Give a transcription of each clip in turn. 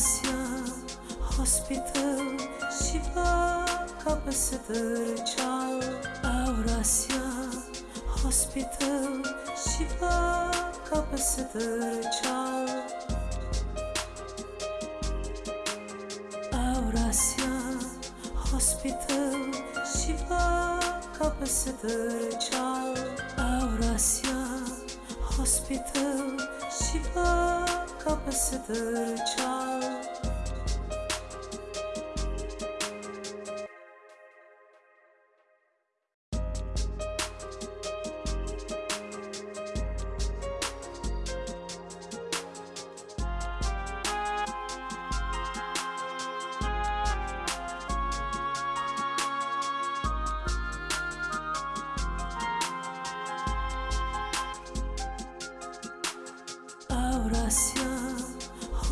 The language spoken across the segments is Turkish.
Amasya Hospital Shiva Capacitor Chal Aurasia Hospital Shiva Capacitor Chal Aurasia Hospital Shiva Capacitor Chal Aurasia Hospital Shiva kapısıdır çal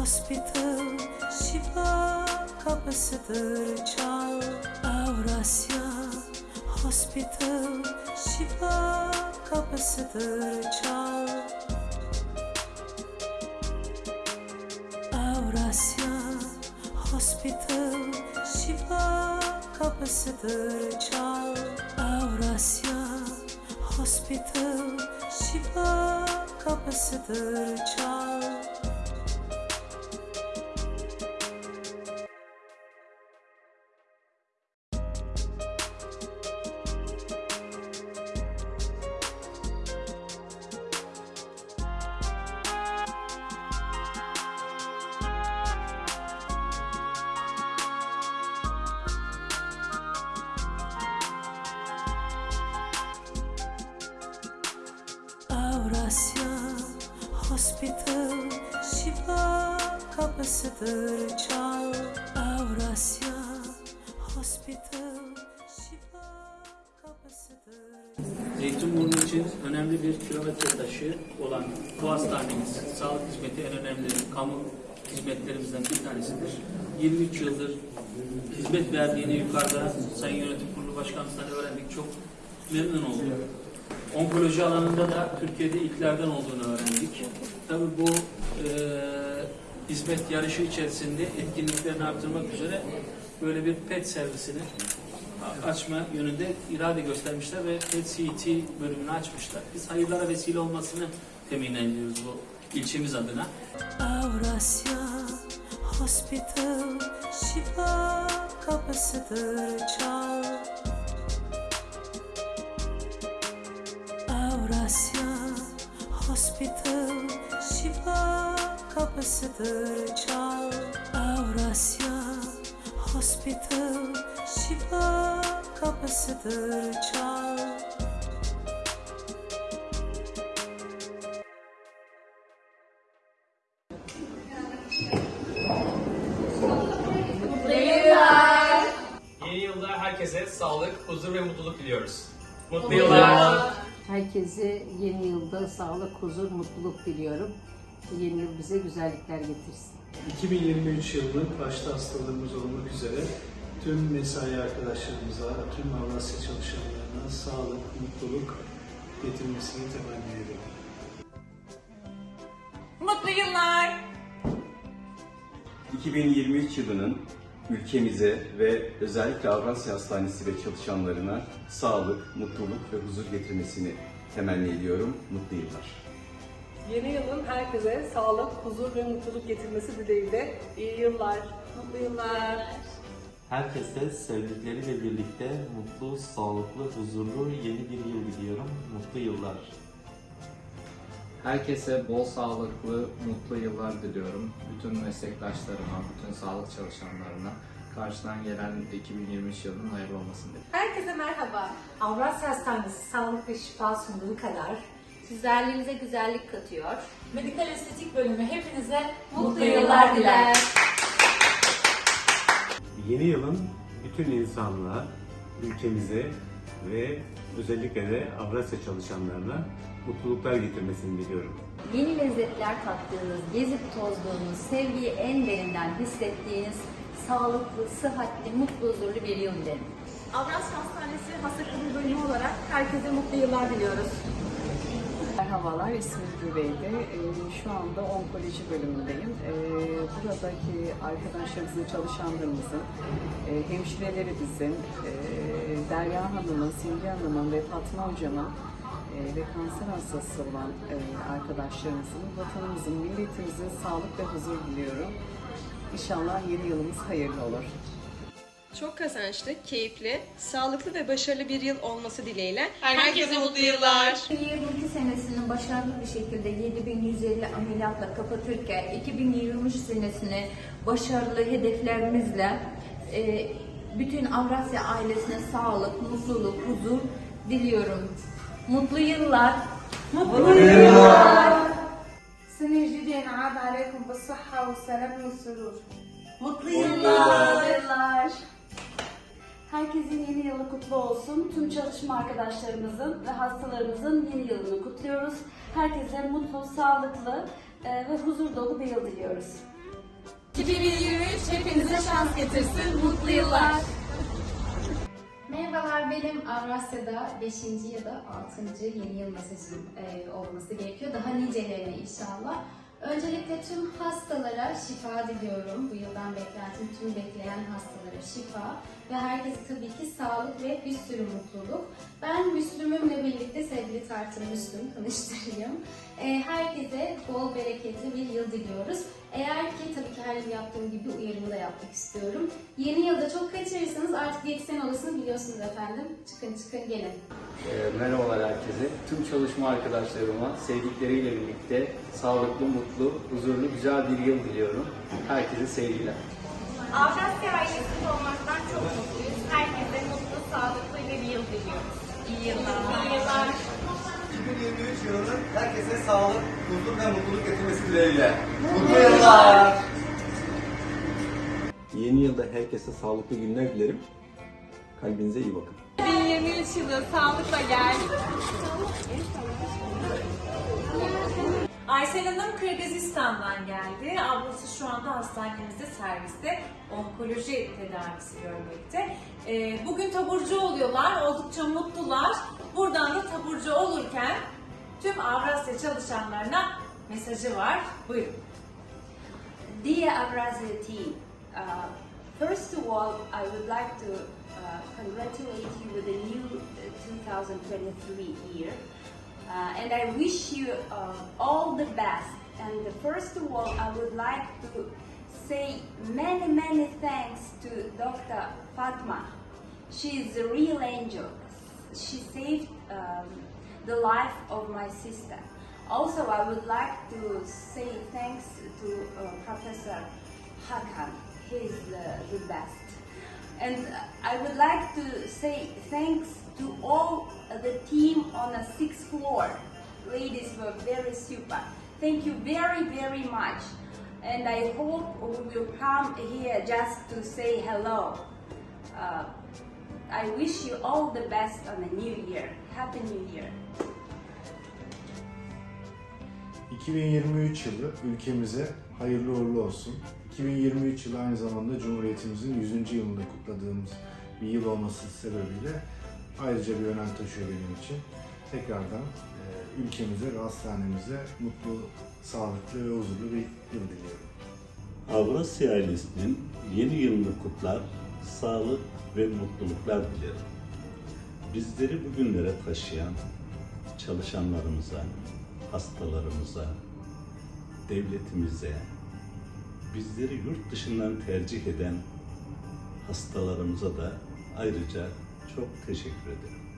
Hospital şifa kapısıdır çal Avrasya Hospital şifa kapısıdır çal Avrasya Hospital şifa kapısıdır çal Avrasya Hospital şifa kapısıdır çal Avrasya Hospital şifa kapısıdır çal Avrasya Hospital şifa kapısıdır Zeytinburnu için önemli bir kilometre taşı olan bu hastanemiz sağlık hizmeti en önemli kamu hizmetlerimizden bir tanesidir. 23 yıldır hizmet verdiğini yukarıda Sayın Yönetim Kurulu Başkanımızdan öğrendik. Çok memnun olduk. Onkoloji alanında da Türkiye'de ilklerden olduğunu öğrendik. Tabii bu e, hizmet yarışı içerisinde etkinliklerini artırmak üzere böyle bir PET servisini açma yönünde irade göstermişler ve PET-CT bölümünü açmışlar. Biz hayırlara vesile olmasını temin ediyoruz bu ilçemiz adına. Avrasya Hospital şifa kapısıdır çal Hospital şifa kapısıdır çal Avrasya Hospital şifa kapısıdır çal Yeni yılda herkese sağlık, huzur ve mutluluk diliyoruz. Mutlu yıllar. Herkese yeni yılda sağlık, huzur, mutluluk diliyorum. Yeni yıl bize güzellikler getirsin. 2023 yılının başta hastalığımız olmak üzere tüm mesai arkadaşlarımıza, tüm Avrasya çalışanlarına sağlık, mutluluk getirmesini temenni ediyorum. Mutlu yıllar. 2023 yılının ülkemize ve özellikle Avrasya Hastanesi ve çalışanlarına sağlık, mutluluk ve huzur getirmesini temenni ediyorum. Mutlu yıllar. Yeni yılın herkese sağlık, huzur ve mutluluk getirmesi dileğiyle iyi yıllar, mutlu yıllar. Herkese sevdikleriyle birlikte mutlu, sağlıklı, huzurlu yeni bir yıl diliyorum. Mutlu yıllar. Herkese bol sağlıklı, mutlu yıllar diliyorum. Bütün meslektaşlarıma, bütün sağlık çalışanlarına karşıdan gelen 2023 yılının hayırlı olmasını diliyorum. Herkese merhaba. Avrasya Hastanesi sağlık ve şifa sunduğu kadar güzelliğinize güzellik katıyor. Medikal estetik bölümü hepinize mutlu, yıllar diler. Yeni yılın bütün insanlığa, ülkemize ve özellikle de Avrasya çalışanlarına mutluluklar getirmesini diliyorum. Yeni lezzetler tattığınız, gezip tozduğunuz, sevgiyi en derinden hissettiğiniz sağlıklı, sıhhatli, mutlu, huzurlu bir yıl dilerim. Avrasya Hastanesi Hasta Kabul Bölümü olarak herkese mutlu yıllar diliyoruz. Merhabalar, ismim Güveyde. Ee, şu anda onkoloji bölümündeyim. Ee, buradaki arkadaşlarımızın, çalışanlarımızın, e, hemşirelerimizin, e, Derya Hanım'ın, Simge Hanım'ın ve Fatma Hocam'ın e, ve kanser hastası olan e, arkadaşlarımızın, vatanımızın, milletimizin sağlık ve huzur diliyorum. İnşallah yeni yılımız hayırlı olur. Çok kazançlı, keyifli, sağlıklı ve başarılı bir yıl olması dileğiyle Herkese mutlu yıllar. 2022 senesini başarılı bir şekilde 7150 ameliyatla kapatırken 2023 senesini başarılı hedeflerimizle e, bütün Avrasya ailesine sağlık, mutluluk, huzur diliyorum. Mutlu yıllar. Mutlu yıllar. سنة جديدة ينعاد عليكم بالصحة والسلام والسرور Mutlu yıllar. Herkesin yeni yılı kutlu olsun. Tüm çalışma arkadaşlarımızın ve hastalarımızın yeni yılını kutluyoruz. Herkese mutlu, sağlıklı e, ve huzur dolu bir yıl diliyoruz. 2023 hepinize şans getirsin. Mutlu yıllar. Merhabalar benim Avrasya'da 5. ya da 6. yeni yıl mesajım e, olması gerekiyor. Daha nicelerine inşallah. Öncelikle tüm hastalara şifa diliyorum. Bu yıldan beklentim tüm bekleyen hastalara şifa ve herkese tabii ki sağlık ve bir sürü mutluluk. Ben Müslüm'ümle birlikte sevgili Tartın Müslüm tanıştırayım. E, herkese bol bereketli bir yıl diliyoruz. Eğer ki tabii ki her yıl yaptığım gibi uyarımı da yapmak istiyorum. Yeni yılda çok kaçırırsanız artık diyetisyen olasını biliyorsunuz efendim. Çıkın çıkın gelin. Ee, Merhabalar herkese. Tüm çalışma arkadaşlarıma sevdikleriyle birlikte sağlıklı, mutlu, huzurlu, güzel bir yıl diliyorum. Herkese sevgiler. Avrasya ailesinde olmaktan çok mutluyuz. Herkese mutlu, sağlıklı bir yıl diliyoruz. İyi yıllar. İyi yıllar. 2023 yılının herkese sağlık, huzur ve mutluluk getirmesi dileğiyle. Mutlu yıllar. Yeni yılda herkese sağlıklı günler dilerim. Kalbinize iyi bakın. 2023 yılı sağlıkla gel. Aysel Hanım Kırgızistan'dan geldi. Ablası şu anda hastanemizde serviste onkoloji tedavisi görmekte. Ee, bugün taburcu oluyorlar, oldukça mutlular. Buradan da taburcu olurken tüm Avrasya çalışanlarına mesajı var. Buyurun. Dear Avrasya team, uh, first of all, I would like to uh, congratulate you with the new uh, 2023 year. Uh, and I wish you uh, all the best. And first of all, I would like to say many, many thanks to Dr. Fatma. She is a real angel. She saved um, the life of my sister. Also, I would like to say thanks to uh, Professor Hakan. He is the, the best. And I would like to say thanks to all the team on the sixth floor. Ladies were very super. Thank you very, very much. And I hope we will come here just to say hello. Uh, I wish you all the best on the new year. Happy New Year. 2023 yılı ülkemize hayırlı uğurlu olsun. 2023 yılı aynı zamanda Cumhuriyetimizin 100. yılını kutladığımız bir yıl olması sebebiyle ayrıca bir önem taşıyor benim için. Tekrardan e, ülkemize ve hastanemize mutlu, sağlıklı ve huzurlu bir yıl diliyorum. Avrasya ailesinin yeni yılını kutlar, sağlık ve mutluluklar dilerim. Bizleri bugünlere taşıyan çalışanlarımıza, hastalarımıza, devletimize, bizleri yurt dışından tercih eden hastalarımıza da ayrıca çok teşekkür ederim.